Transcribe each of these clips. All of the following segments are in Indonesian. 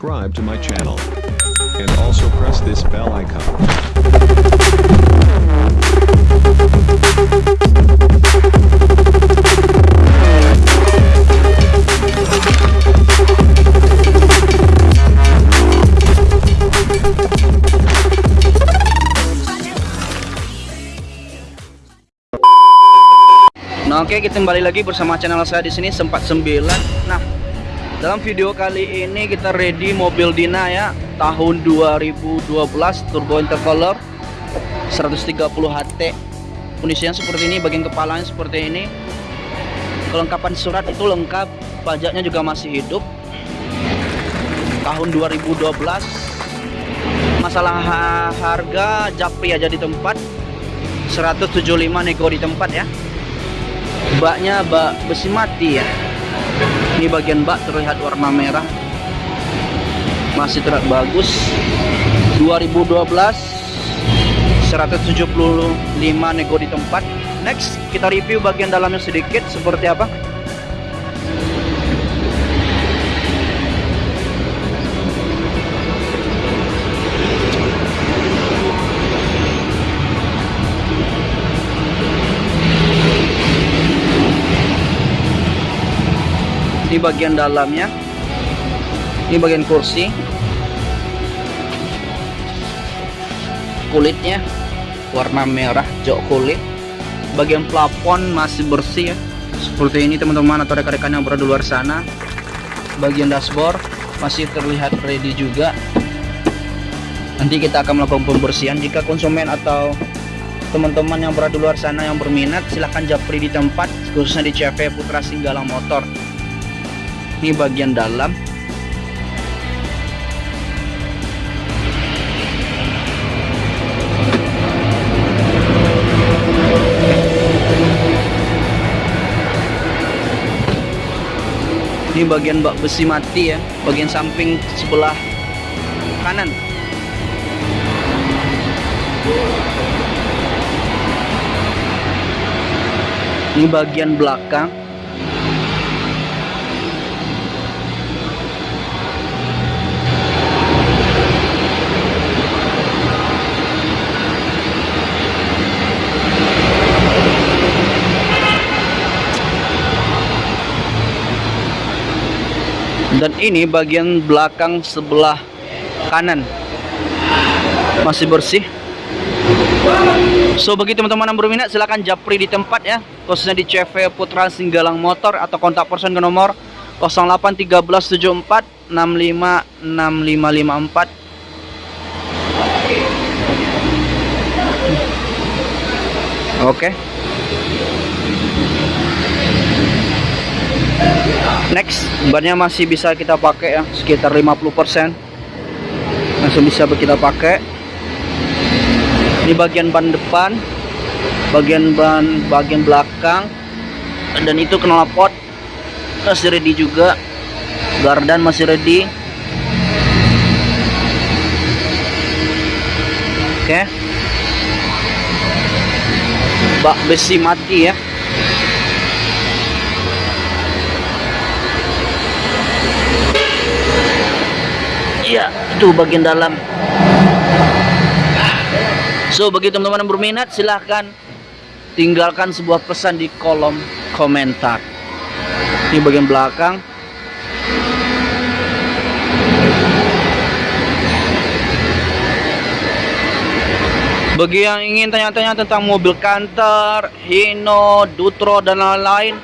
subscribe to my channel. And also press this bell icon. Nah, oke kita kembali lagi bersama channel saya di sini sempat 9. Nah, dalam video kali ini kita ready mobil Dina ya, tahun 2012 turbo intercooler 130 HT. Kondisinya seperti ini, bagian kepalanya seperti ini. Kelengkapan surat itu lengkap, pajaknya juga masih hidup. Tahun 2012. Masalah ha- harga japri aja di tempat 175 nego di tempat ya baknya bak besi mati ya ini bagian bak terlihat warna merah. Masih terlihat bagus. 2012 175 nego di tempat. Next kita review bagian dalamnya sedikit. Seperti apa ini bagian dalamnya ini bagian kursi kulitnya warna merah jok kulit bagian plafon masih bersih ya. Seperti ini teman-teman atau rekan-rekan yang berada di luar sana. Bagian dashboard masih terlihat ready juga. Nanti kita akan melakukan pembersihan. Jika konsumen atau teman-teman yang berada di luar sana yang berminat silahkan japri di tempat khususnya di CV Putra Singgalang Motor ini bagian dalam. Ini bagian bak besi mati ya bagian samping sebelah kanan. Ini bagian belakang dan ini bagian belakang sebelah kanan. Masih bersih. So bagi teman-teman yang berminat silahkan japri di tempat ya. Khususnya di CV Putra Singgalang Motor atau kontak person ke nomor 081374 656554 Oke. Next, bannya masih bisa kita pakai ya, sekitar 50%. Masih bisa kita pakai. Ini bagian ban depan, bagian ban bagian belakang dan itu knalpot masih ready juga. Gardan masih ready. Oke. Bak besi mati ya. Iya, itu bagian dalam. So, bagi teman-teman yang berminat, silahkan tinggalkan sebuah pesan di kolom komentar. Ini bagian belakang. Bagi yang ingin tanya-tanya tentang mobil kantor, Hino, Dutro, dan lain-lain,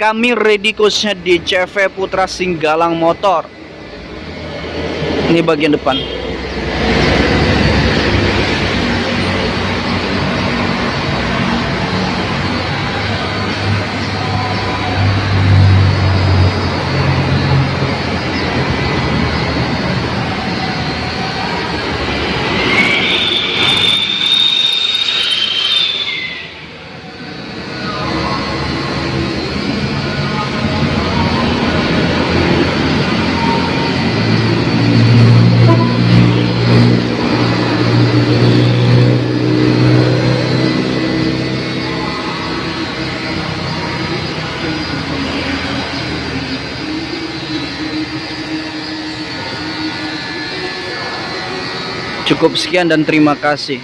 kami ready khususnya di CV Putra Singgalang Motor ini bagian depan Cukup sekian dan terima kasih.